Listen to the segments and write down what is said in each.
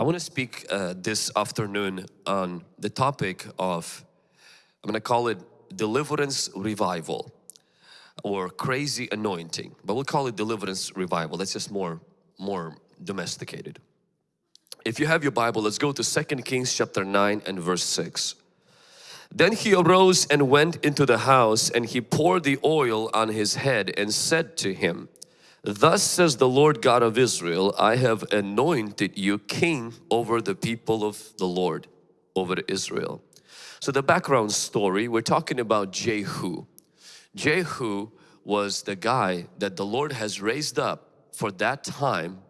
I want to speak uh, this afternoon on the topic of, I'm going to call it deliverance revival or crazy anointing, but we'll call it deliverance revival. That's just more, more domesticated. If you have your Bible, let's go to Second Kings chapter 9 and verse 6. Then he arose and went into the house and he poured the oil on his head and said to him, Thus says the Lord God of Israel, I have anointed you king over the people of the Lord, over Israel. So the background story, we're talking about Jehu. Jehu was the guy that the Lord has raised up for that time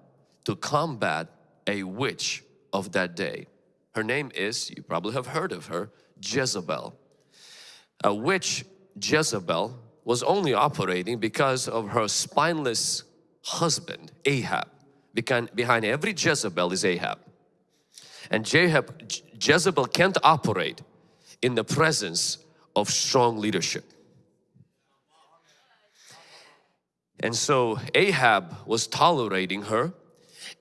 to combat a witch of that day. Her name is, you probably have heard of her, Jezebel. A witch, Jezebel, was only operating because of her spineless husband Ahab. Behind every Jezebel is Ahab. And Jezebel can't operate in the presence of strong leadership. And so Ahab was tolerating her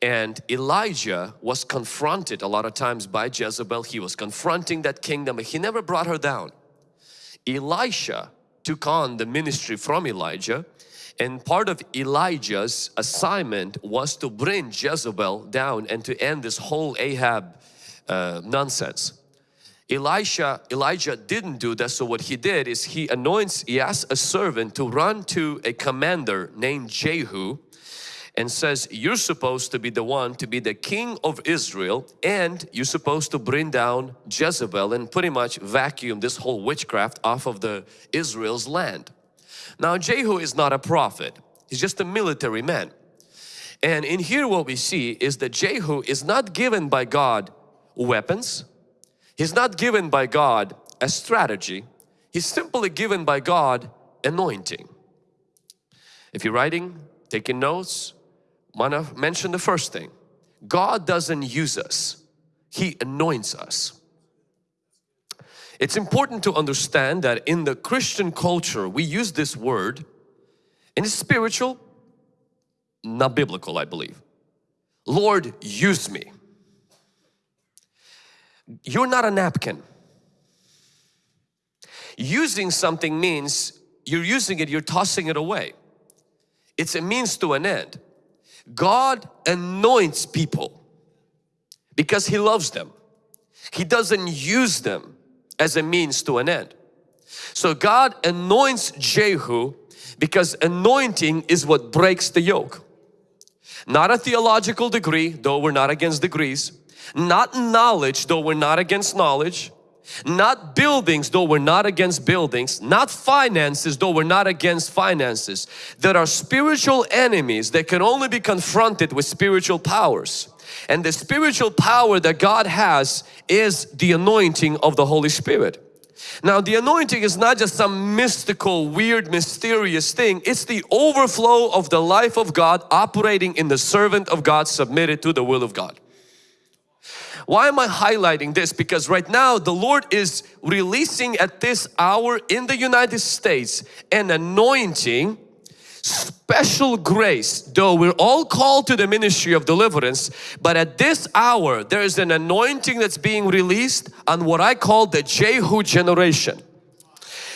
and Elijah was confronted a lot of times by Jezebel. He was confronting that kingdom but he never brought her down. Elisha took on the ministry from Elijah and part of Elijah's assignment was to bring Jezebel down and to end this whole Ahab uh, nonsense. Elisha, Elijah didn't do that so what he did is he anoints, he asks a servant to run to a commander named Jehu and says you're supposed to be the one to be the king of Israel and you're supposed to bring down Jezebel and pretty much vacuum this whole witchcraft off of the Israel's land. Now Jehu is not a prophet, he's just a military man. And in here what we see is that Jehu is not given by God weapons, he's not given by God a strategy, he's simply given by God anointing. If you're writing, taking notes, want to mention the first thing. God doesn't use us, He anoints us. It's important to understand that in the Christian culture we use this word and it's spiritual, not biblical I believe. Lord use me. You're not a napkin. Using something means you're using it, you're tossing it away. It's a means to an end. God anoints people because He loves them. He doesn't use them as a means to an end. So God anoints Jehu because anointing is what breaks the yoke. Not a theological degree, though we're not against degrees. Not knowledge, though we're not against knowledge. Not buildings, though we're not against buildings. Not finances, though we're not against finances. There are spiritual enemies that can only be confronted with spiritual powers. And the spiritual power that God has is the anointing of the Holy Spirit. Now the anointing is not just some mystical, weird, mysterious thing. It's the overflow of the life of God operating in the servant of God submitted to the will of God. Why am I highlighting this? Because right now the Lord is releasing at this hour in the United States an anointing special grace though we're all called to the ministry of deliverance but at this hour there is an anointing that's being released on what I call the Jehu generation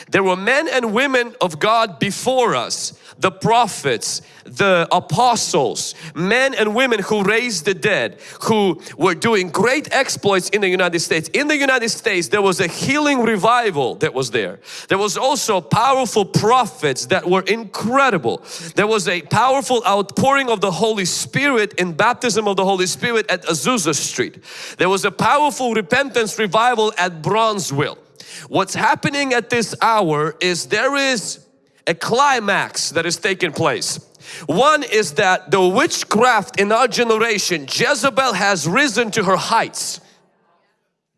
there were men and women of God before us the prophets, the apostles, men and women who raised the dead, who were doing great exploits in the United States. In the United States there was a healing revival that was there. There was also powerful prophets that were incredible. There was a powerful outpouring of the Holy Spirit in baptism of the Holy Spirit at Azusa Street. There was a powerful repentance revival at Brownsville. What's happening at this hour is there is a climax that is taking place. One is that the witchcraft in our generation, Jezebel has risen to her heights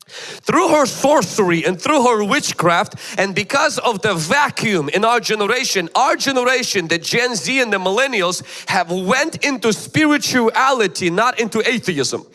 through her sorcery and through her witchcraft and because of the vacuum in our generation our generation the Gen Z and the millennials have went into spirituality not into atheism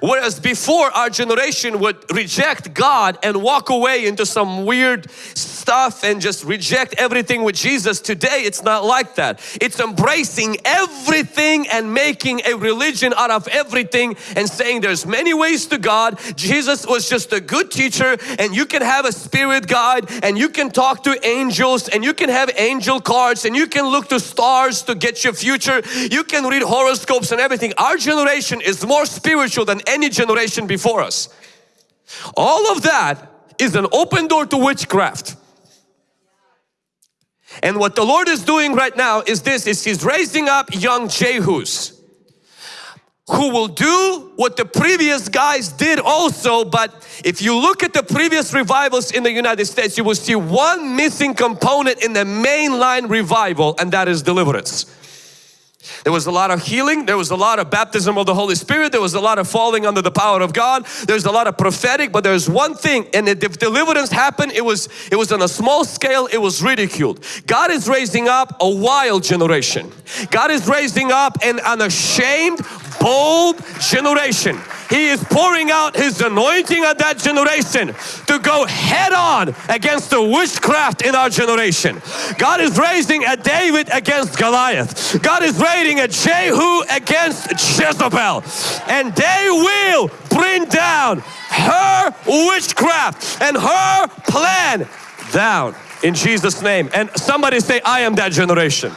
Whereas before our generation would reject God and walk away into some weird stuff and just reject everything with Jesus. Today it's not like that. It's embracing everything and making a religion out of everything and saying there's many ways to God. Jesus was just a good teacher and you can have a spirit guide and you can talk to angels and you can have angel cards and you can look to stars to get your future. You can read horoscopes and everything. Our generation is more spiritual than any generation before us. All of that is an open door to witchcraft. And what the Lord is doing right now is this, is He's raising up young Jehus who will do what the previous guys did also but if you look at the previous revivals in the United States you will see one missing component in the mainline revival and that is deliverance. There was a lot of healing, there was a lot of baptism of the Holy Spirit, there was a lot of falling under the power of God, there's a lot of prophetic, but there's one thing and if deliverance happened, it was, it was on a small scale, it was ridiculed. God is raising up a wild generation. God is raising up an unashamed, bold generation. He is pouring out His anointing on that generation to go head on against the witchcraft in our generation. God is raising a David against Goliath. God is raising a Jehu against Jezebel. And they will bring down her witchcraft and her plan down in Jesus name. And somebody say, I am that generation.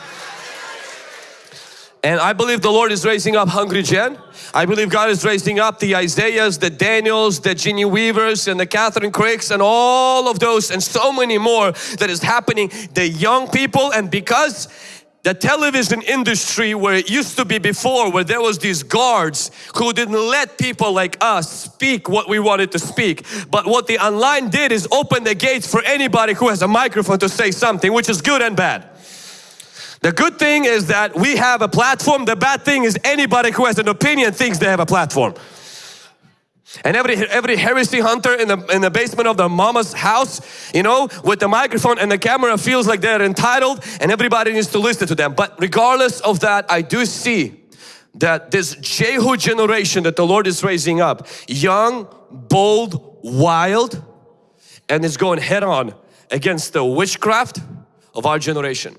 And I believe the Lord is raising up Hungry Gen. I believe God is raising up the Isaiahs, the Daniels, the Jenny Weavers and the Kathryn Kricks and all of those and so many more that is happening. The young people and because the television industry where it used to be before where there was these guards who didn't let people like us speak what we wanted to speak but what the online did is open the gates for anybody who has a microphone to say something which is good and bad the good thing is that we have a platform. The bad thing is anybody who has an opinion thinks they have a platform. And every every heresy hunter in the in the basement of the mama's house, you know, with the microphone and the camera feels like they're entitled and everybody needs to listen to them. But regardless of that, I do see that this Jehu generation that the Lord is raising up, young, bold, wild, and is going head on against the witchcraft of our generation.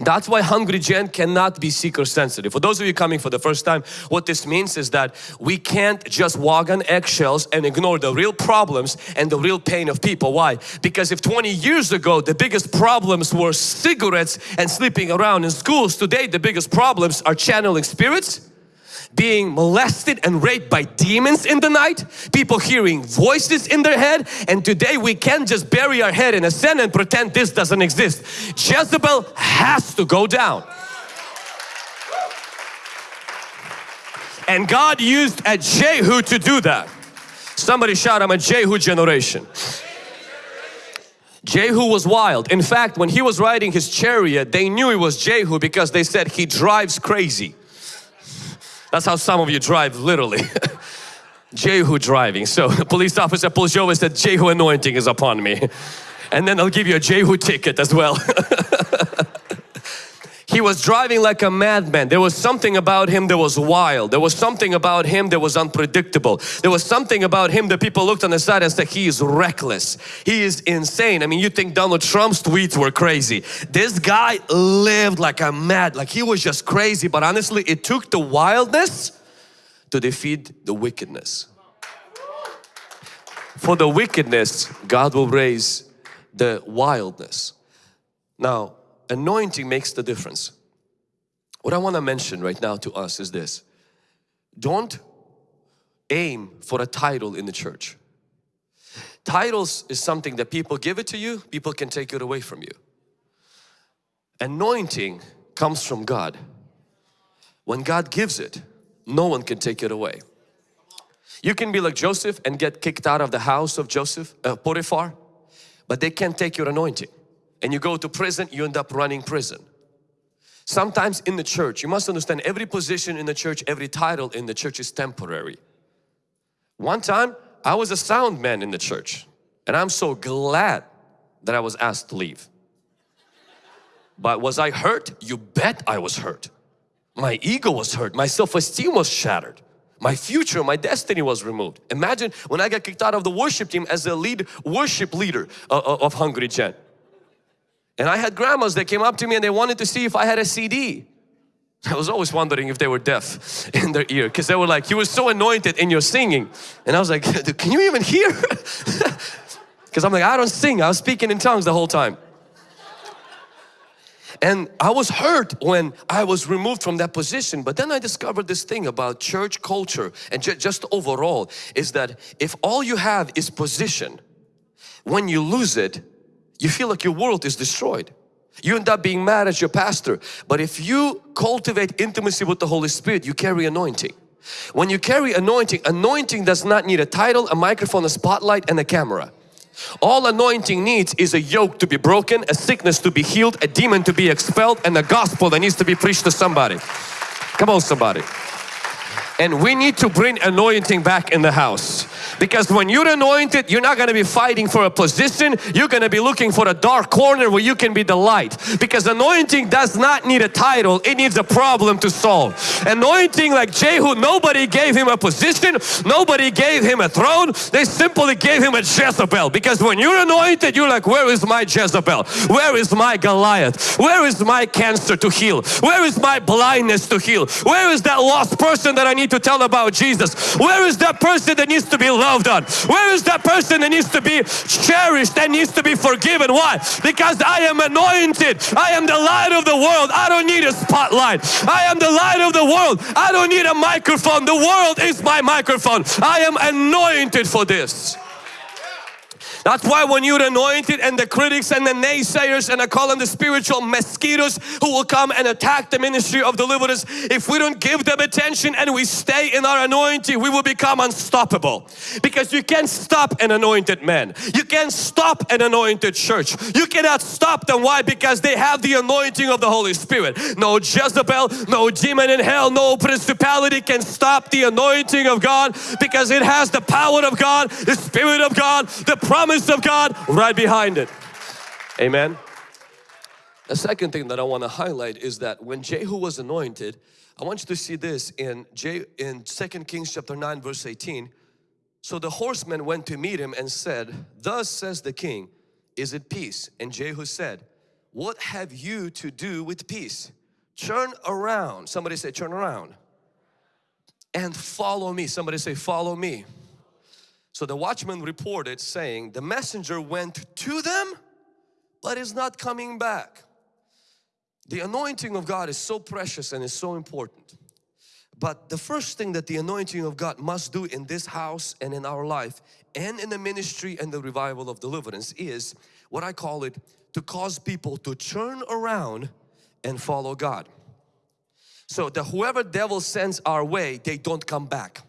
That's why Hungry Gen cannot be seeker sensitive. For those of you coming for the first time, what this means is that we can't just walk on eggshells and ignore the real problems and the real pain of people. Why? Because if 20 years ago the biggest problems were cigarettes and sleeping around in schools, today the biggest problems are channeling spirits, being molested and raped by demons in the night, people hearing voices in their head and today we can't just bury our head in a sand and pretend this doesn't exist. Jezebel has to go down. And God used a Jehu to do that. Somebody shout, I'm a Jehu generation. Jehu was wild. In fact, when he was riding his chariot, they knew it was Jehu because they said he drives crazy. That's how some of you drive literally. Jehu driving. So the police officer pulls you over and said, Jehu anointing is upon me. And then they'll give you a Jehu ticket as well. he was driving like a madman. There was something about him that was wild. There was something about him that was unpredictable. There was something about him that people looked on the side and said, he is reckless. He is insane. I mean, you think Donald Trump's tweets were crazy. This guy lived like a mad, like he was just crazy. But honestly, it took the wildness to defeat the wickedness. For the wickedness, God will raise the wildness. Now, anointing makes the difference. What I want to mention right now to us is this. Don't aim for a title in the church. Titles is something that people give it to you, people can take it away from you. Anointing comes from God. When God gives it, no one can take it away. You can be like Joseph and get kicked out of the house of Joseph, uh, Potiphar, but they can't take your anointing. And you go to prison, you end up running prison. Sometimes in the church, you must understand every position in the church, every title in the church is temporary. One time, I was a sound man in the church and I'm so glad that I was asked to leave. But was I hurt? You bet I was hurt. My ego was hurt. My self-esteem was shattered. My future, my destiny was removed. Imagine when I got kicked out of the worship team as the lead worship leader of, of Hungry Gen. And I had grandmas that came up to me and they wanted to see if I had a CD. I was always wondering if they were deaf in their ear because they were like, you were so anointed in your singing. And I was like, can you even hear? Because I'm like, I don't sing, I was speaking in tongues the whole time. And I was hurt when I was removed from that position. But then I discovered this thing about church culture and ju just overall is that if all you have is position, when you lose it, you feel like your world is destroyed. You end up being mad at your pastor. But if you cultivate intimacy with the Holy Spirit, you carry anointing. When you carry anointing, anointing does not need a title, a microphone, a spotlight and a camera. All anointing needs is a yoke to be broken, a sickness to be healed, a demon to be expelled and a gospel that needs to be preached to somebody. Come on somebody. And we need to bring anointing back in the house. Because when you're anointed, you're not going to be fighting for a position. You're going to be looking for a dark corner where you can be the light. Because anointing does not need a title. It needs a problem to solve. Anointing like Jehu, nobody gave him a position. Nobody gave him a throne. They simply gave him a Jezebel. Because when you're anointed, you're like, where is my Jezebel? Where is my Goliath? Where is my cancer to heal? Where is my blindness to heal? Where is that lost person that I need to tell about Jesus? Where is that person that needs to be loved? on? Where is that person that needs to be cherished, that needs to be forgiven? Why? Because I am anointed. I am the light of the world. I don't need a spotlight. I am the light of the world. I don't need a microphone. The world is my microphone. I am anointed for this. That's why when you're anointed and the critics and the naysayers and I call them the spiritual mosquitoes who will come and attack the ministry of deliverance, if we don't give them attention and we stay in our anointing, we will become unstoppable. Because you can't stop an anointed man. You can't stop an anointed church. You cannot stop them. Why? Because they have the anointing of the Holy Spirit. No Jezebel, no demon in hell, no principality can stop the anointing of God because it has the power of God, the Spirit of God, the promise promise of God right behind it. Amen. The second thing that I want to highlight is that when Jehu was anointed, I want you to see this in J in 2 Kings chapter 9 verse 18. So the horsemen went to meet him and said, Thus says the king, is it peace? And Jehu said, What have you to do with peace? Turn around. Somebody say turn around. And follow me. Somebody say follow me. So the watchman reported saying, the messenger went to them, but is not coming back. The anointing of God is so precious and is so important. But the first thing that the anointing of God must do in this house and in our life and in the ministry and the revival of deliverance is what I call it to cause people to turn around and follow God. So that whoever devil sends our way, they don't come back.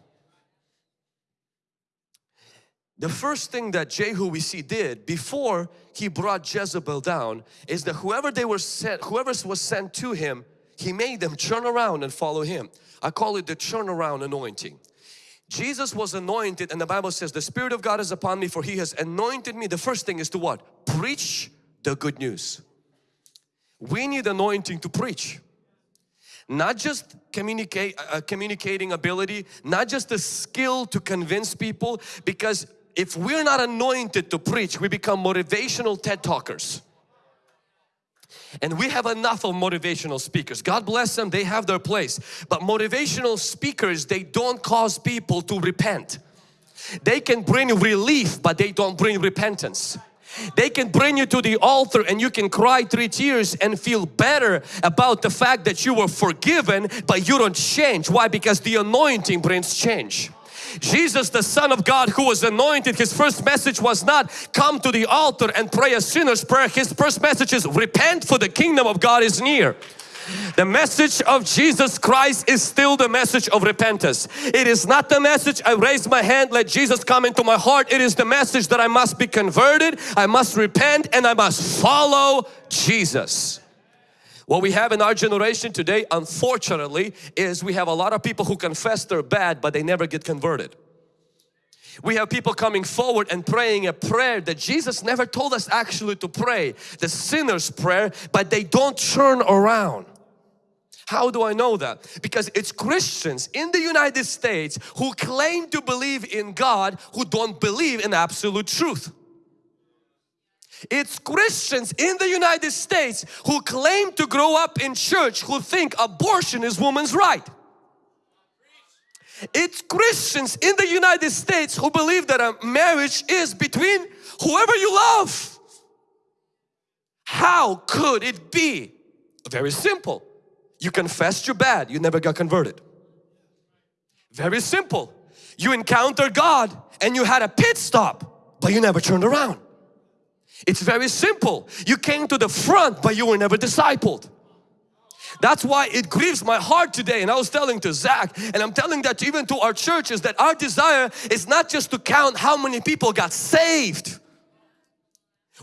The first thing that Jehu we see did before he brought Jezebel down is that whoever they were sent, whoever was sent to him, he made them turn around and follow him. I call it the turnaround anointing. Jesus was anointed and the Bible says the Spirit of God is upon me for He has anointed me. The first thing is to what? Preach the good news. We need anointing to preach. Not just communicate, uh, communicating ability, not just the skill to convince people because if we're not anointed to preach, we become motivational TED talkers. And we have enough of motivational speakers. God bless them, they have their place. But motivational speakers, they don't cause people to repent. They can bring relief, but they don't bring repentance. They can bring you to the altar and you can cry three tears and feel better about the fact that you were forgiven, but you don't change. Why? Because the anointing brings change. Jesus the Son of God who was anointed his first message was not come to the altar and pray a sinner's prayer his first message is repent for the kingdom of God is near the message of Jesus Christ is still the message of repentance. It is not the message I raise my hand let Jesus come into my heart. It is the message that I must be converted, I must repent and I must follow Jesus. What we have in our generation today unfortunately is we have a lot of people who confess they're bad but they never get converted. We have people coming forward and praying a prayer that Jesus never told us actually to pray, the sinner's prayer, but they don't turn around. How do I know that? Because it's Christians in the United States who claim to believe in God who don't believe in absolute truth. It's Christians in the United States who claim to grow up in church who think abortion is woman's right. It's Christians in the United States who believe that a marriage is between whoever you love. How could it be? Very simple. You confessed you're bad, you never got converted. Very simple. You encountered God and you had a pit stop, but you never turned around. It's very simple. You came to the front, but you were never discipled. That's why it grieves my heart today and I was telling to Zach and I'm telling that even to our churches that our desire is not just to count how many people got saved.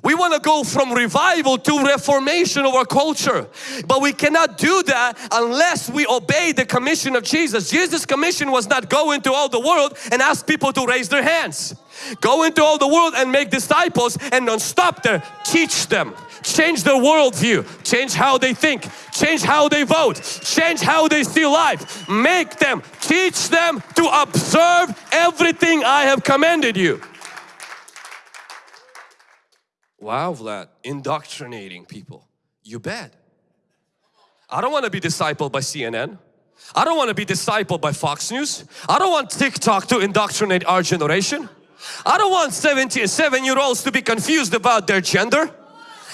We want to go from revival to reformation of our culture. But we cannot do that unless we obey the commission of Jesus. Jesus' commission was not go into all the world and ask people to raise their hands. Go into all the world and make disciples and don't stop there. Teach them. Change their worldview. Change how they think. Change how they vote. Change how they see life. Make them. Teach them to observe everything I have commanded you. Wow, Vlad, indoctrinating people. You bet. I don't want to be discipled by CNN. I don't want to be discipled by Fox News. I don't want TikTok to indoctrinate our generation. I don't want 77 year olds to be confused about their gender.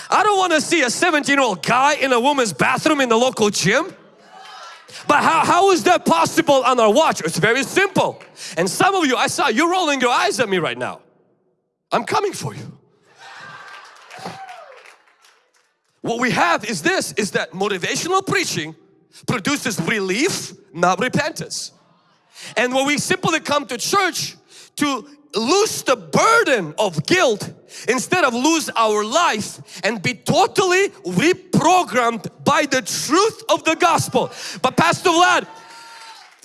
I don't want to see a 17 year old guy in a woman's bathroom in the local gym. But how, how is that possible on our watch? It's very simple. And some of you, I saw you rolling your eyes at me right now. I'm coming for you. What we have is this, is that motivational preaching produces relief, not repentance. And when we simply come to church to lose the burden of guilt instead of lose our life and be totally reprogrammed by the truth of the gospel. But Pastor Vlad,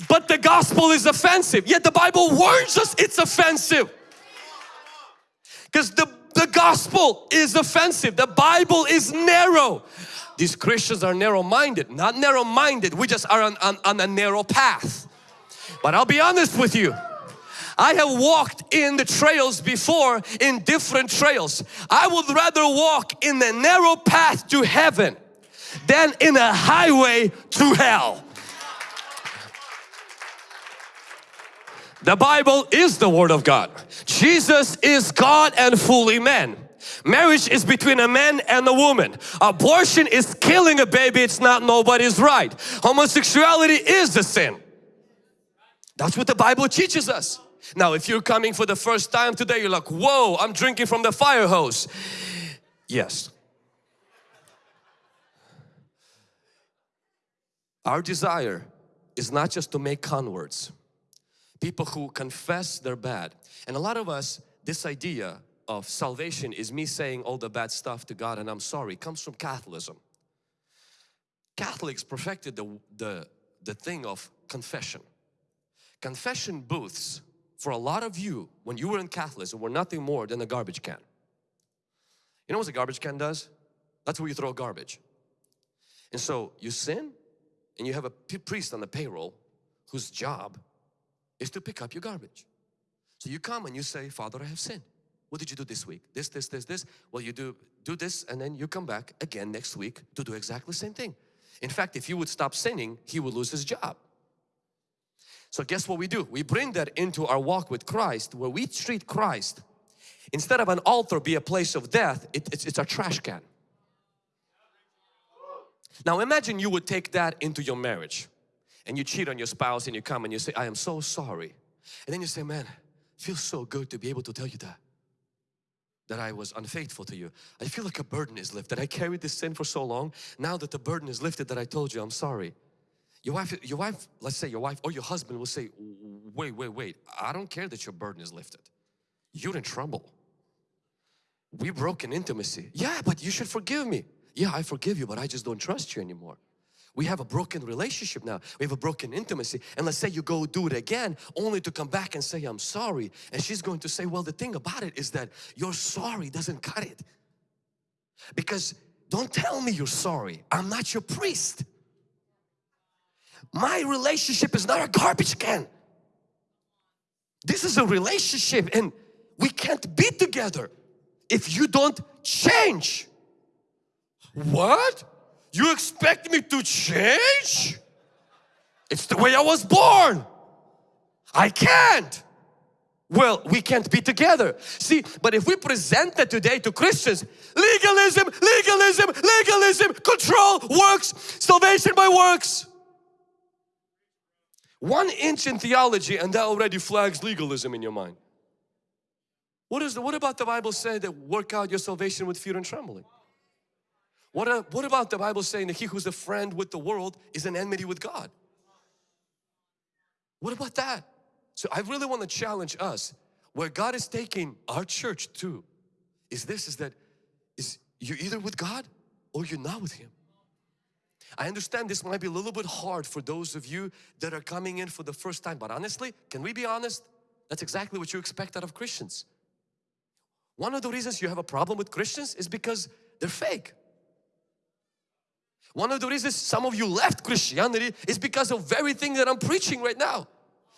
but the gospel is offensive. Yet the Bible warns us it's offensive. Because the the gospel is offensive. The Bible is narrow. These Christians are narrow-minded. Not narrow-minded. We just are on, on, on a narrow path. But I'll be honest with you. I have walked in the trails before in different trails. I would rather walk in the narrow path to heaven than in a highway to hell. The Bible is the Word of God. Jesus is God and fully man. Marriage is between a man and a woman. Abortion is killing a baby, it's not nobody's right. Homosexuality is a sin. That's what the Bible teaches us. Now if you're coming for the first time today, you're like, whoa, I'm drinking from the fire hose. Yes. Our desire is not just to make converts people who confess they're bad. And a lot of us, this idea of salvation is me saying all the bad stuff to God and I'm sorry, comes from Catholicism. Catholics perfected the, the, the thing of confession. Confession booths for a lot of you when you were in Catholicism were nothing more than a garbage can. You know what a garbage can does? That's where you throw garbage. And so you sin and you have a priest on the payroll whose job is to pick up your garbage. So you come and you say, Father, I have sinned. What did you do this week? This, this, this, this. Well, you do, do this and then you come back again next week to do exactly the same thing. In fact, if you would stop sinning, he would lose his job. So guess what we do? We bring that into our walk with Christ where we treat Christ instead of an altar be a place of death, it, it's, it's a trash can. Now imagine you would take that into your marriage and you cheat on your spouse and you come and you say, I am so sorry. And then you say, man, feels so good to be able to tell you that. That I was unfaithful to you. I feel like a burden is lifted. I carried this sin for so long. Now that the burden is lifted that I told you, I'm sorry. Your wife, your wife, let's say your wife or your husband will say, wait, wait, wait. I don't care that your burden is lifted. You're in trouble. We broke in intimacy. Yeah, but you should forgive me. Yeah, I forgive you, but I just don't trust you anymore. We have a broken relationship now. We have a broken intimacy. And let's say you go do it again only to come back and say, I'm sorry. And she's going to say, well, the thing about it is that your sorry doesn't cut it. Because don't tell me you're sorry. I'm not your priest. My relationship is not a garbage can. This is a relationship and we can't be together if you don't change. What? You expect me to change? It's the way I was born. I can't. Well, we can't be together. See, but if we present that today to Christians, legalism, legalism, legalism, control, works, salvation by works. One inch in theology and that already flags legalism in your mind. What, is the, what about the Bible say that work out your salvation with fear and trembling? What, what about the Bible saying that he who's a friend with the world is an enmity with God? What about that? So I really want to challenge us where God is taking our church to is this is that is you're either with God or you're not with Him. I understand this might be a little bit hard for those of you that are coming in for the first time but honestly can we be honest that's exactly what you expect out of Christians. One of the reasons you have a problem with Christians is because they're fake. One of the reasons some of you left Christianity is because of very thing that I'm preaching right now.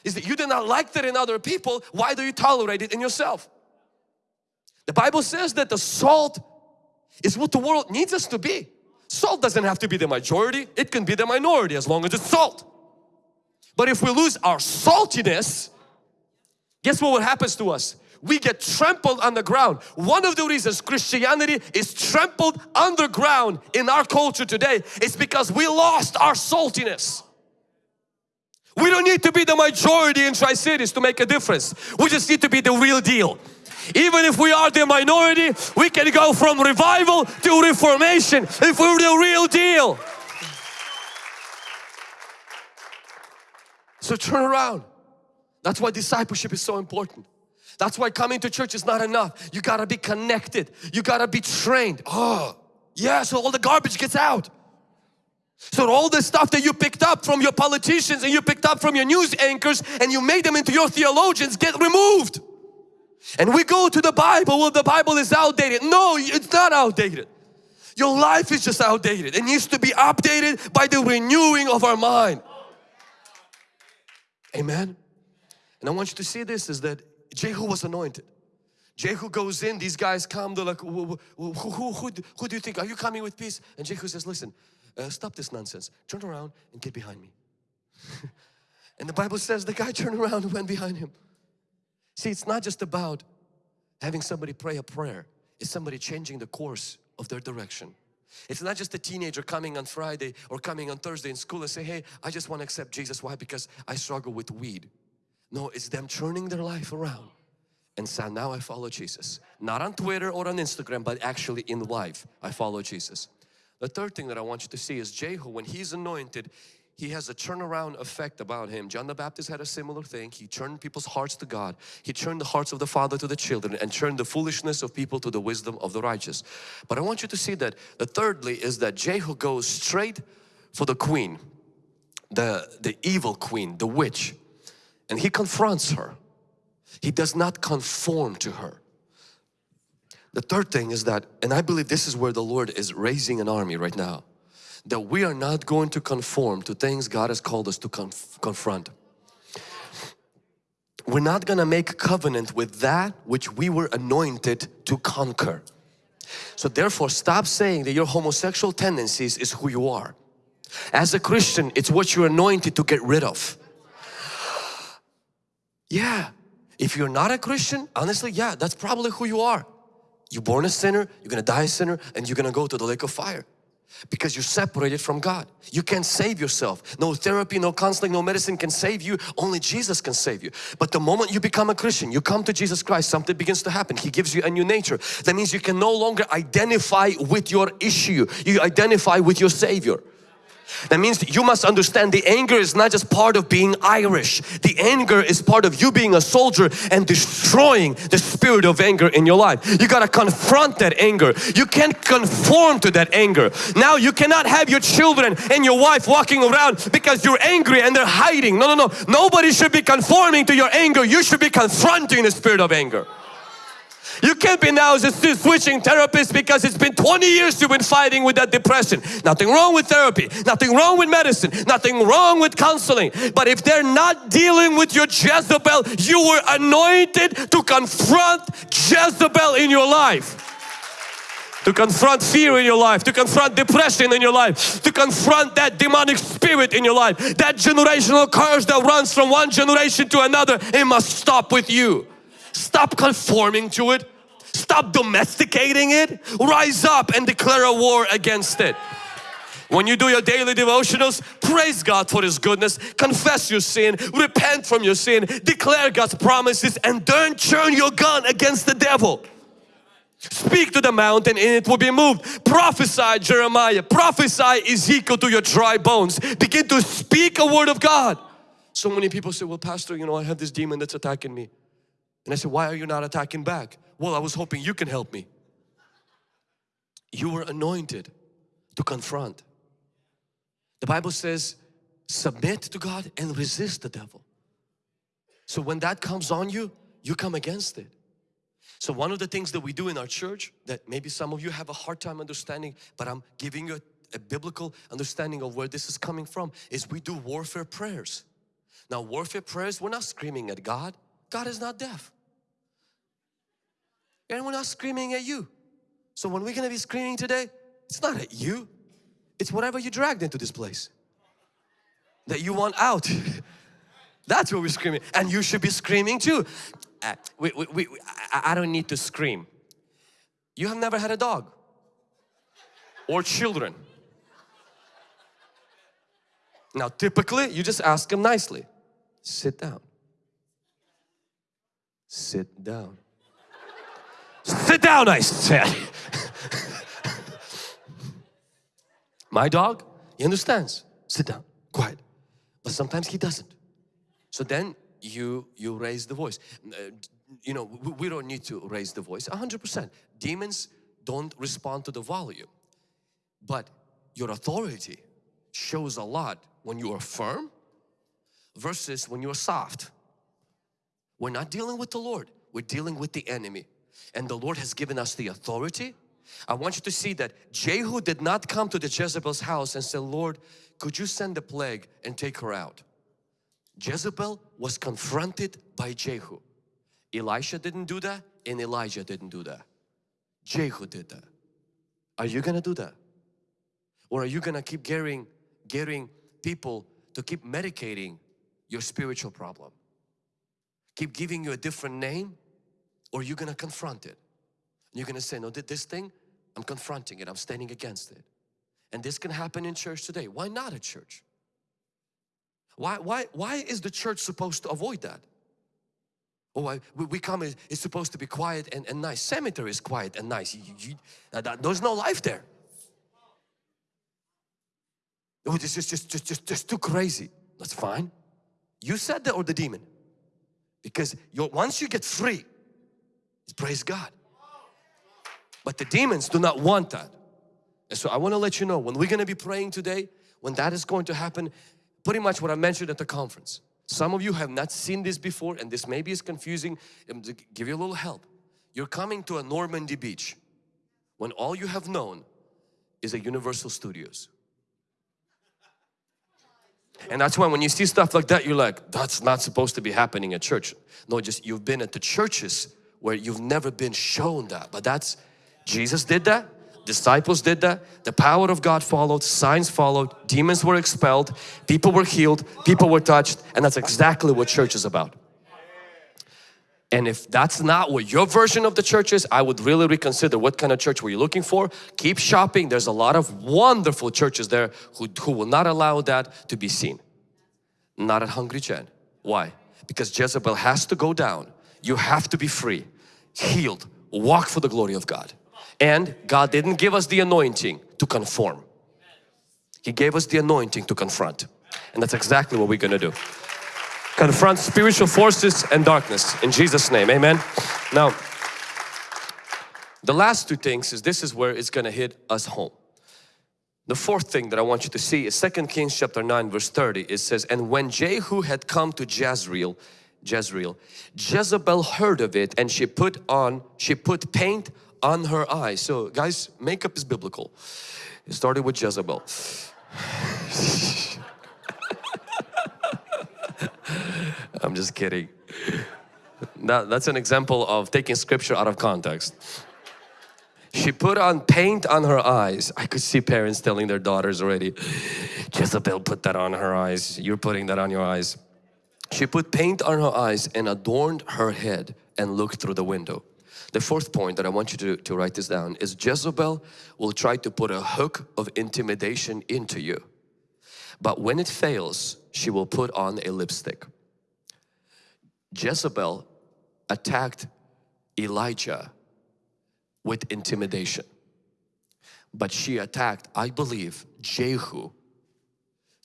Is that you did not like that in other people, why do you tolerate it in yourself? The Bible says that the salt is what the world needs us to be. Salt doesn't have to be the majority, it can be the minority as long as it's salt. But if we lose our saltiness, guess what happens to us? We get trampled on the ground. One of the reasons Christianity is trampled underground in our culture today is because we lost our saltiness. We don't need to be the majority in Tri-Cities to make a difference. We just need to be the real deal. Even if we are the minority, we can go from revival to reformation if we're the real deal. So turn around. That's why discipleship is so important. That's why coming to church is not enough. You gotta be connected. You gotta be trained. Oh, yeah, so all the garbage gets out. So all the stuff that you picked up from your politicians and you picked up from your news anchors and you made them into your theologians get removed. And we go to the Bible, well the Bible is outdated. No, it's not outdated. Your life is just outdated. It needs to be updated by the renewing of our mind. Amen. And I want you to see this is that Jehu was anointed. Jehu goes in, these guys come, they're like, who, who, who, who, do you think? Are you coming with peace? And Jehu says, listen, uh, stop this nonsense. Turn around and get behind me. and the Bible says the guy turned around and went behind him. See, it's not just about having somebody pray a prayer. It's somebody changing the course of their direction. It's not just a teenager coming on Friday or coming on Thursday in school and say, hey, I just want to accept Jesus. Why? Because I struggle with weed. No, it's them turning their life around and saying, now I follow Jesus. Not on Twitter or on Instagram, but actually in life, I follow Jesus. The third thing that I want you to see is Jehu, when he's anointed, he has a turnaround effect about him. John the Baptist had a similar thing. He turned people's hearts to God. He turned the hearts of the father to the children and turned the foolishness of people to the wisdom of the righteous. But I want you to see that the thirdly is that Jehu goes straight for the queen, the, the evil queen, the witch and he confronts her. He does not conform to her. The third thing is that, and I believe this is where the Lord is raising an army right now, that we are not going to conform to things God has called us to conf confront. We're not going to make covenant with that which we were anointed to conquer. So therefore stop saying that your homosexual tendencies is who you are. As a Christian, it's what you're anointed to get rid of. Yeah, if you're not a Christian, honestly, yeah, that's probably who you are. You're born a sinner, you're gonna die a sinner, and you're gonna go to the lake of fire because you're separated from God. You can't save yourself. No therapy, no counseling, no medicine can save you. Only Jesus can save you. But the moment you become a Christian, you come to Jesus Christ, something begins to happen. He gives you a new nature. That means you can no longer identify with your issue. You identify with your Savior. That means you must understand the anger is not just part of being Irish. The anger is part of you being a soldier and destroying the spirit of anger in your life. You got to confront that anger. You can't conform to that anger. Now you cannot have your children and your wife walking around because you're angry and they're hiding. No, no, no. Nobody should be conforming to your anger. You should be confronting the spirit of anger. You can't be now just switching therapists because it's been 20 years you've been fighting with that depression. Nothing wrong with therapy, nothing wrong with medicine, nothing wrong with counseling. But if they're not dealing with your Jezebel, you were anointed to confront Jezebel in your life to confront fear in your life, to confront depression in your life, to confront that demonic spirit in your life, that generational curse that runs from one generation to another, it must stop with you. Stop conforming to it. Stop domesticating it. Rise up and declare a war against it. When you do your daily devotionals, praise God for His goodness, confess your sin, repent from your sin, declare God's promises and don't turn your gun against the devil. Speak to the mountain and it will be moved. Prophesy Jeremiah, prophesy Ezekiel to your dry bones. Begin to speak a word of God. So many people say, well pastor, you know I have this demon that's attacking me. And I said, why are you not attacking back? Well, I was hoping you can help me. You were anointed to confront. The Bible says, submit to God and resist the devil. So when that comes on you, you come against it. So one of the things that we do in our church that maybe some of you have a hard time understanding, but I'm giving you a, a biblical understanding of where this is coming from, is we do warfare prayers. Now warfare prayers, we're not screaming at God. God is not deaf. And we're not screaming at you. So when we're going to be screaming today, it's not at you. It's whatever you dragged into this place. That you want out. That's what we're screaming. And you should be screaming too. Uh, we, we, we, I, I don't need to scream. You have never had a dog or children. Now typically you just ask them nicely, sit down. Sit down. Sit down I said. My dog, he understands. Sit down, quiet. But sometimes he doesn't. So then you you raise the voice. Uh, you know, we, we don't need to raise the voice. 100%. Demons don't respond to the volume. But your authority shows a lot when you are firm versus when you are soft. We're not dealing with the Lord. We're dealing with the enemy. And the Lord has given us the authority. I want you to see that Jehu did not come to the Jezebel's house and say, Lord, could you send the plague and take her out? Jezebel was confronted by Jehu. Elisha didn't do that and Elijah didn't do that. Jehu did that. Are you gonna do that? Or are you gonna keep getting, getting people to keep medicating your spiritual problem? Keep giving you a different name or you're gonna confront it. You're gonna say, no, did this thing, I'm confronting it, I'm standing against it. And this can happen in church today. Why not at church? Why, why, why is the church supposed to avoid that? Oh, I, we come, it's supposed to be quiet and, and nice. Cemetery is quiet and nice. You, you, uh, that, there's no life there. Oh, this is just, just, just, just too crazy. That's fine. You said that or the demon? Because once you get free, praise God. But the demons do not want that. And so I want to let you know when we're going to be praying today, when that is going to happen, pretty much what I mentioned at the conference. Some of you have not seen this before and this maybe is confusing. To give you a little help. You're coming to a Normandy beach when all you have known is a Universal Studios. And that's why when you see stuff like that, you're like, that's not supposed to be happening at church. No, just you've been at the churches where you've never been shown that. But that's, Jesus did that. Disciples did that. The power of God followed, signs followed, demons were expelled, people were healed, people were touched and that's exactly what church is about. And if that's not what your version of the church is, I would really reconsider what kind of church were you looking for. Keep shopping. There's a lot of wonderful churches there who, who will not allow that to be seen. Not at Hungry Gen. Why? Because Jezebel has to go down. You have to be free, healed, walk for the glory of God. And God didn't give us the anointing to conform. He gave us the anointing to confront. And that's exactly what we're going to do. Confront spiritual forces and darkness in Jesus name. Amen. Now, the last two things is this is where it's going to hit us home. The fourth thing that I want you to see is 2 Kings chapter 9 verse 30. It says, And when Jehu had come to Jezreel, Jezreel. Jezebel heard of it and she put on, she put paint on her eyes. So guys, makeup is biblical. It started with Jezebel. I'm just kidding. That, that's an example of taking scripture out of context. She put on paint on her eyes. I could see parents telling their daughters already, Jezebel put that on her eyes. You're putting that on your eyes. She put paint on her eyes and adorned her head and looked through the window. The fourth point that I want you to, to write this down is Jezebel will try to put a hook of intimidation into you. But when it fails, she will put on a lipstick. Jezebel attacked Elijah with intimidation. But she attacked, I believe, Jehu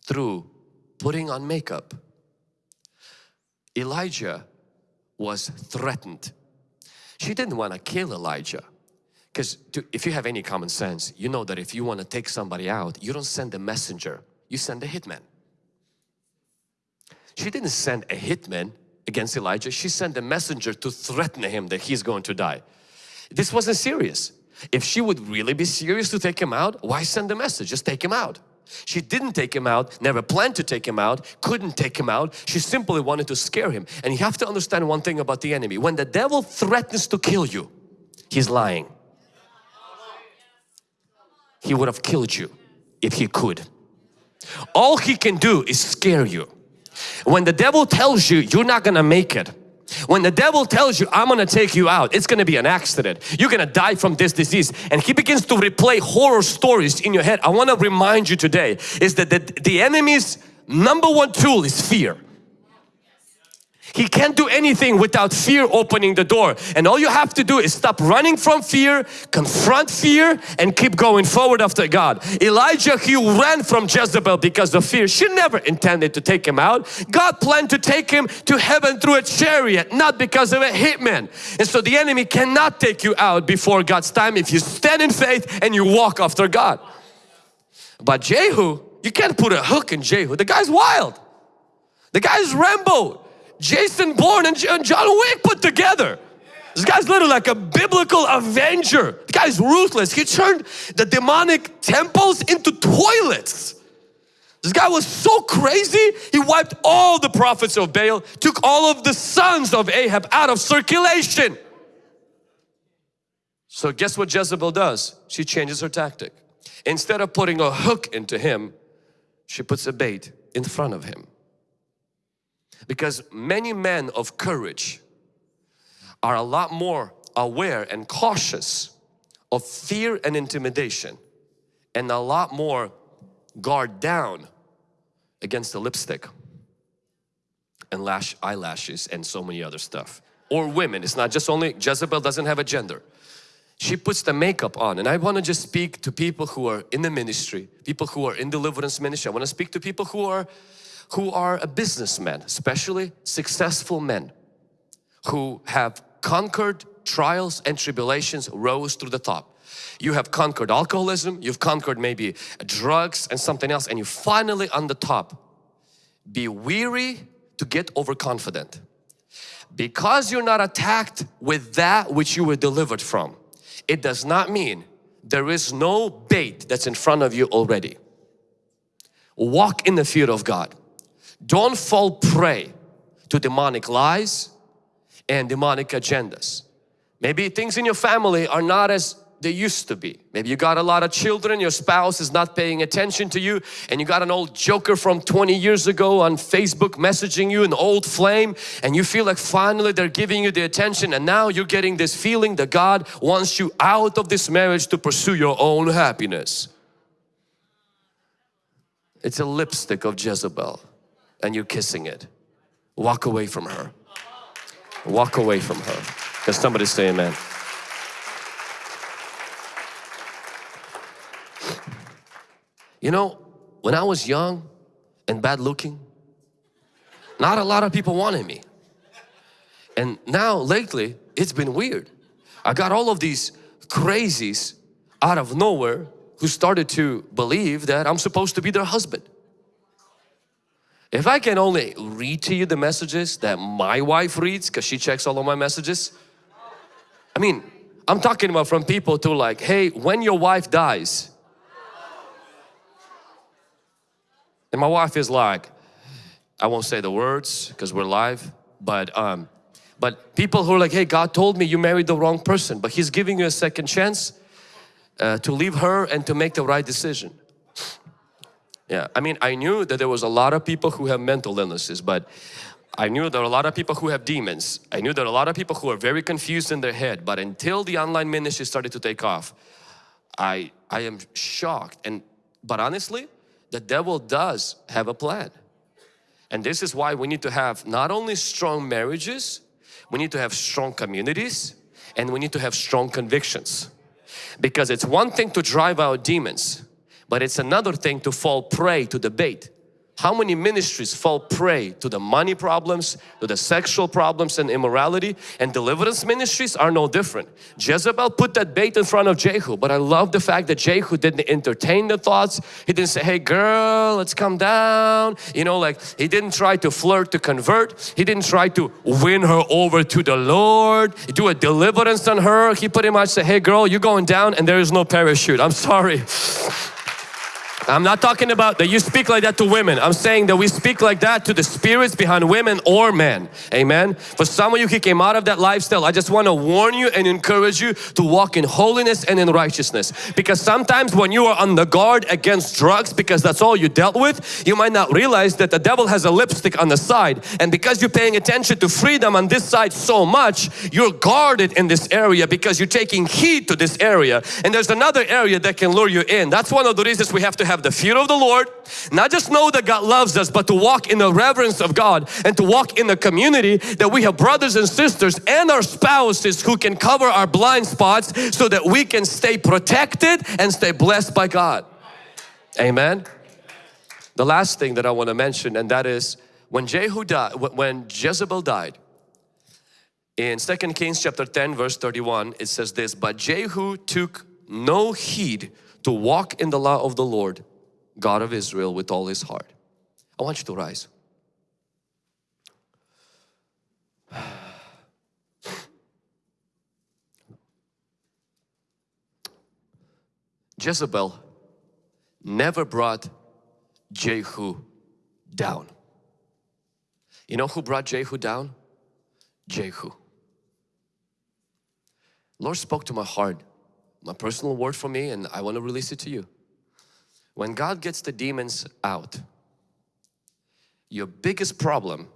through putting on makeup. Elijah was threatened. She didn't want to kill Elijah. Because if you have any common sense, you know that if you want to take somebody out, you don't send a messenger, you send a hitman. She didn't send a hitman against Elijah, she sent a messenger to threaten him that he's going to die. This wasn't serious. If she would really be serious to take him out, why send a message? Just take him out. She didn't take him out, never planned to take him out, couldn't take him out. She simply wanted to scare him. And you have to understand one thing about the enemy. When the devil threatens to kill you, he's lying. He would have killed you if he could. All he can do is scare you. When the devil tells you you're not gonna make it, when the devil tells you, I'm gonna take you out, it's gonna be an accident. You're gonna die from this disease. And he begins to replay horror stories in your head. I wanna remind you today is that the, the enemy's number one tool is fear. He can't do anything without fear opening the door. And all you have to do is stop running from fear, confront fear and keep going forward after God. Elijah, he ran from Jezebel because of fear. She never intended to take him out. God planned to take him to heaven through a chariot, not because of a hitman. And so the enemy cannot take you out before God's time if you stand in faith and you walk after God. But Jehu, you can't put a hook in Jehu. The guy's wild. The guy's Rambo. Jason Bourne and John Wick put together. This guy's literally like a biblical avenger. The guy's ruthless. He turned the demonic temples into toilets. This guy was so crazy, he wiped all the prophets of Baal, took all of the sons of Ahab out of circulation. So guess what Jezebel does? She changes her tactic. Instead of putting a hook into him, she puts a bait in front of him. Because many men of courage are a lot more aware and cautious of fear and intimidation and a lot more guard down against the lipstick and lash eyelashes and so many other stuff. Or women. It's not just only Jezebel doesn't have a gender. She puts the makeup on and I want to just speak to people who are in the ministry people who are in deliverance ministry. I want to speak to people who are who are a businessman, especially successful men who have conquered trials and tribulations, rose through the top. You have conquered alcoholism, you've conquered maybe drugs and something else and you finally on the top. Be weary to get overconfident. Because you're not attacked with that which you were delivered from, it does not mean there is no bait that's in front of you already. Walk in the fear of God. Don't fall prey to demonic lies and demonic agendas. Maybe things in your family are not as they used to be. Maybe you got a lot of children, your spouse is not paying attention to you and you got an old joker from 20 years ago on Facebook messaging you, an old flame and you feel like finally they're giving you the attention and now you're getting this feeling that God wants you out of this marriage to pursue your own happiness. It's a lipstick of Jezebel and you're kissing it. Walk away from her. Walk away from her. Can somebody say amen? You know, when I was young and bad looking, not a lot of people wanted me. And now lately, it's been weird. I got all of these crazies out of nowhere who started to believe that I'm supposed to be their husband. If I can only read to you the messages that my wife reads because she checks all of my messages. I mean, I'm talking about from people to like, hey, when your wife dies. And my wife is like, I won't say the words because we're live, but um, but people who are like, hey, God told me you married the wrong person, but He's giving you a second chance uh, to leave her and to make the right decision. Yeah, I mean, I knew that there was a lot of people who have mental illnesses, but I knew there are a lot of people who have demons. I knew there are a lot of people who are very confused in their head, but until the online ministry started to take off, I, I am shocked. And But honestly, the devil does have a plan. And this is why we need to have not only strong marriages, we need to have strong communities and we need to have strong convictions. Because it's one thing to drive out demons, but it's another thing to fall prey to debate. how many ministries fall prey to the money problems, to the sexual problems and immorality and deliverance ministries are no different. Jezebel put that bait in front of Jehu but I love the fact that Jehu didn't entertain the thoughts. He didn't say, hey girl, let's come down. You know, like he didn't try to flirt to convert. He didn't try to win her over to the Lord, do a deliverance on her. He pretty much said, hey girl, you're going down and there is no parachute. I'm sorry. I'm not talking about that you speak like that to women. I'm saying that we speak like that to the spirits behind women or men. Amen. For some of you who came out of that lifestyle, I just want to warn you and encourage you to walk in holiness and in righteousness. Because sometimes when you are on the guard against drugs, because that's all you dealt with, you might not realize that the devil has a lipstick on the side. And because you're paying attention to freedom on this side so much, you're guarded in this area because you're taking heed to this area. And there's another area that can lure you in. That's one of the reasons we have to have have the fear of the Lord, not just know that God loves us, but to walk in the reverence of God and to walk in the community that we have brothers and sisters and our spouses who can cover our blind spots so that we can stay protected and stay blessed by God. Amen. The last thing that I want to mention and that is when Jehu died, when Jezebel died, in 2 Kings chapter 10 verse 31 it says this, but Jehu took no heed to walk in the law of the Lord, God of Israel with all his heart. I want you to rise. Jezebel never brought Jehu down. You know who brought Jehu down? Jehu. Lord spoke to my heart my personal word for me and I want to release it to you. When God gets the demons out, your biggest problem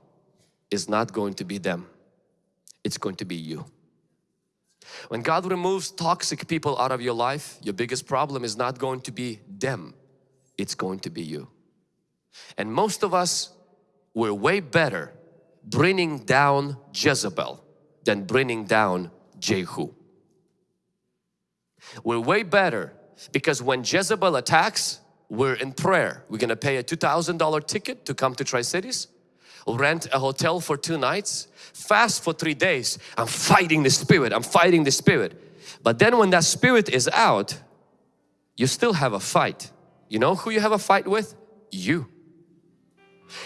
is not going to be them. It's going to be you. When God removes toxic people out of your life, your biggest problem is not going to be them. It's going to be you. And most of us, we're way better bringing down Jezebel than bringing down Jehu. We're way better because when Jezebel attacks, we're in prayer. We're gonna pay a $2,000 ticket to come to Tri-Cities, rent a hotel for two nights, fast for three days. I'm fighting the spirit, I'm fighting the spirit. But then when that spirit is out, you still have a fight. You know who you have a fight with? You.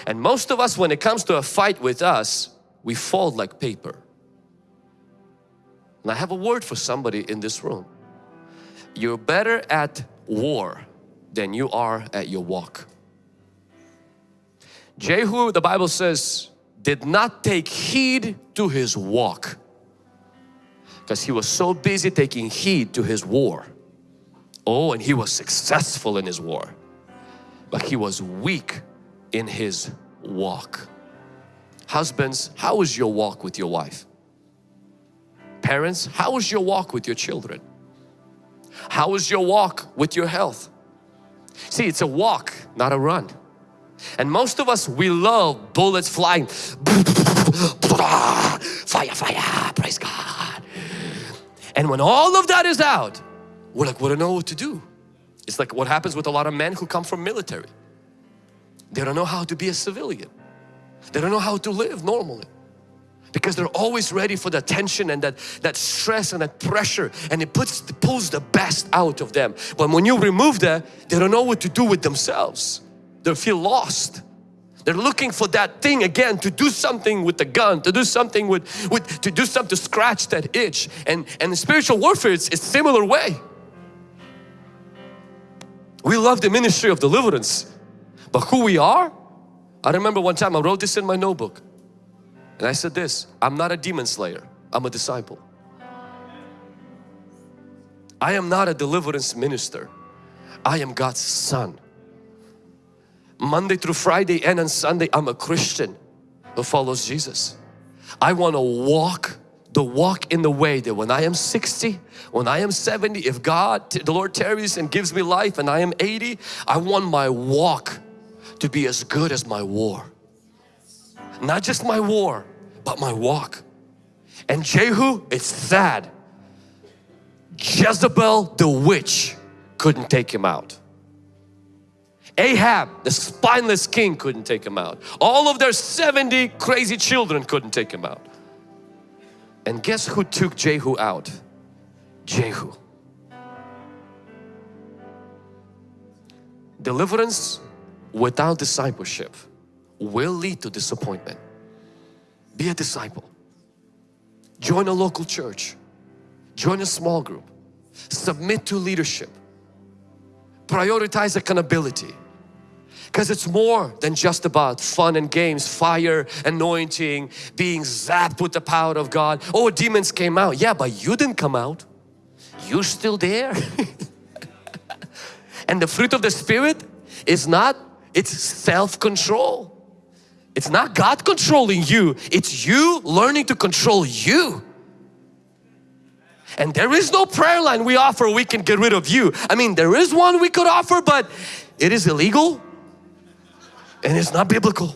And most of us when it comes to a fight with us, we fold like paper. And I have a word for somebody in this room you're better at war than you are at your walk. Jehu, the Bible says, did not take heed to his walk because he was so busy taking heed to his war. Oh, and he was successful in his war, but he was weak in his walk. Husbands, how is your walk with your wife? Parents, how is your walk with your children? How is your walk with your health? See, it's a walk, not a run. And most of us, we love bullets flying. Fire, fire, praise God. And when all of that is out, we're like, we don't know what to do. It's like what happens with a lot of men who come from military. They don't know how to be a civilian. They don't know how to live normally because they're always ready for the tension and that, that stress and that pressure and it puts pulls the best out of them. But when you remove that, they don't know what to do with themselves. They feel lost. They're looking for that thing again to do something with the gun, to do something with, with to do something to scratch that itch. And, and spiritual warfare, it's a similar way. We love the ministry of deliverance, but who we are? I remember one time I wrote this in my notebook and I said this, I'm not a demon slayer, I'm a disciple. I am not a deliverance minister, I am God's son. Monday through Friday and on Sunday I'm a Christian who follows Jesus. I want to walk the walk in the way that when I am 60, when I am 70, if God, the Lord tarries and gives me life and I am 80, I want my walk to be as good as my war. Not just my war, but my walk. And Jehu, it's sad. Jezebel the witch couldn't take him out. Ahab, the spineless king couldn't take him out. All of their 70 crazy children couldn't take him out. And guess who took Jehu out? Jehu. Deliverance without discipleship will lead to disappointment. Be a disciple. Join a local church. Join a small group. Submit to leadership. Prioritize accountability because it's more than just about fun and games, fire, anointing, being zapped with the power of God. Oh, demons came out. Yeah, but you didn't come out. You're still there. and the fruit of the Spirit is not, it's self-control. It's not God controlling you. It's you learning to control you. And there is no prayer line we offer we can get rid of you. I mean, there is one we could offer, but it is illegal and it's not biblical.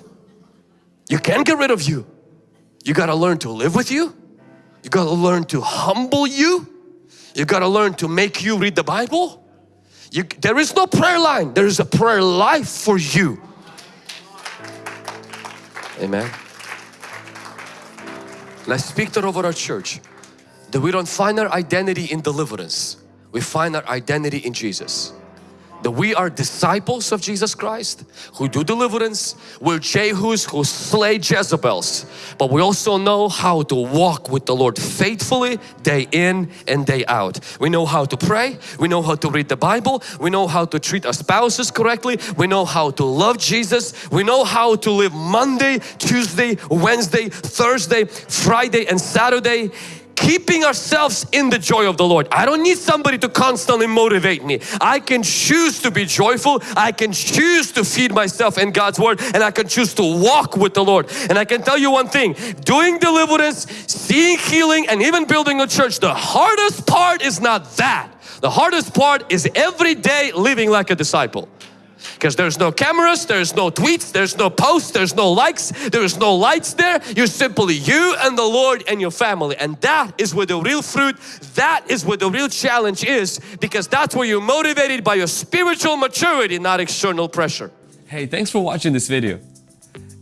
You can't get rid of you. You got to learn to live with you. You got to learn to humble you. You got to learn to make you read the Bible. You, there is no prayer line. There is a prayer life for you. Amen. Let's speak that over our church. That we don't find our identity in deliverance. We find our identity in Jesus that we are disciples of Jesus Christ who do deliverance. We're Jehus who slay Jezebels. But we also know how to walk with the Lord faithfully day in and day out. We know how to pray. We know how to read the Bible. We know how to treat our spouses correctly. We know how to love Jesus. We know how to live Monday, Tuesday, Wednesday, Thursday, Friday and Saturday keeping ourselves in the joy of the Lord. I don't need somebody to constantly motivate me. I can choose to be joyful. I can choose to feed myself in God's Word and I can choose to walk with the Lord. And I can tell you one thing, doing deliverance, seeing healing and even building a church, the hardest part is not that. The hardest part is every day living like a disciple because there's no cameras, there's no tweets, there's no posts, there's no likes, there's no lights there. You're simply you and the Lord and your family and that is where the real fruit, that is where the real challenge is because that's where you're motivated by your spiritual maturity, not external pressure. Hey, thanks for watching this video.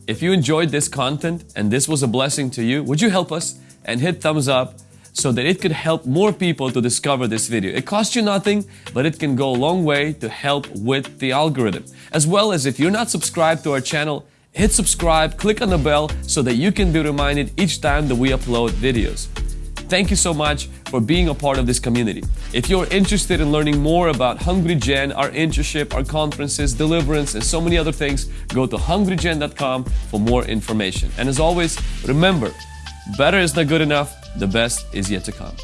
If you enjoyed this content and this was a blessing to you, would you help us and hit thumbs up so that it could help more people to discover this video. It costs you nothing, but it can go a long way to help with the algorithm. As well as if you're not subscribed to our channel, hit subscribe, click on the bell so that you can be reminded each time that we upload videos. Thank you so much for being a part of this community. If you're interested in learning more about Hungry Gen, our internship, our conferences, deliverance, and so many other things, go to hungrygen.com for more information. And as always, remember, better is not good enough, the best is yet to come.